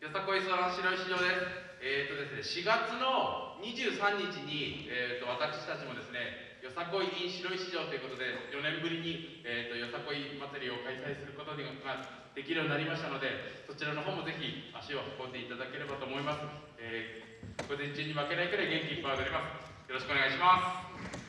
よさこい相談白石市場です。えーとですね、4月の23日に、えー、と私たちもですね、よさこい in 白石城場ということで、4年ぶりに、えー、とよさこい祭りを開催することができるようになりましたので、そちらの方もぜひ足を運んでいただければと思います。えー、午前中に負けないくらい元気いっぱい踊ります。よろしくお願いします。